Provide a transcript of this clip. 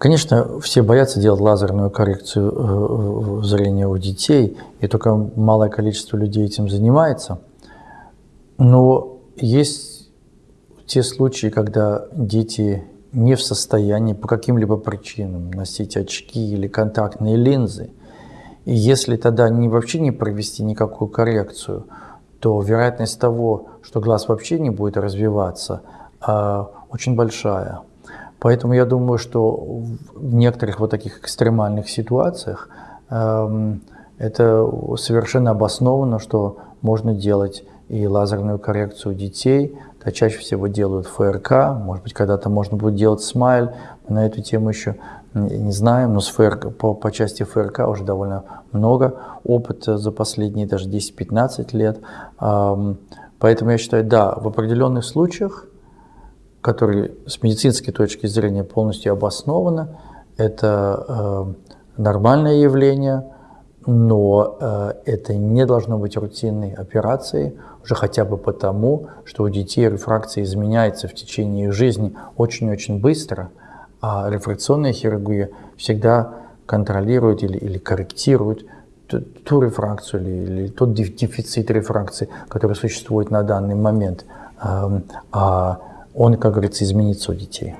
Конечно, все боятся делать лазерную коррекцию зрения у детей, и только малое количество людей этим занимается. Но есть те случаи, когда дети не в состоянии по каким-либо причинам носить очки или контактные линзы. И если тогда не, вообще не провести никакую коррекцию, то вероятность того, что глаз вообще не будет развиваться, а, очень большая. Поэтому я думаю, что в некоторых вот таких экстремальных ситуациях эм, это совершенно обосновано, что можно делать и лазерную коррекцию детей. Это чаще всего делают ФРК, может быть, когда-то можно будет делать смайл. Мы на эту тему еще не знаем, но с ФРК, по, по части ФРК уже довольно много опыта за последние даже 10-15 лет. Поэтому я считаю, да, в определенных случаях, которые с медицинской точки зрения полностью обоснованы, это э, нормальное явление, но э, это не должно быть рутинной операцией, уже хотя бы потому, что у детей рефракция изменяется в течение их жизни очень-очень быстро, а рефракционная хирургия всегда контролирует или, или корректирует ту, ту рефракцию или, или тот дефицит рефракции, который существует на данный момент, а он, как говорится, изменится у детей.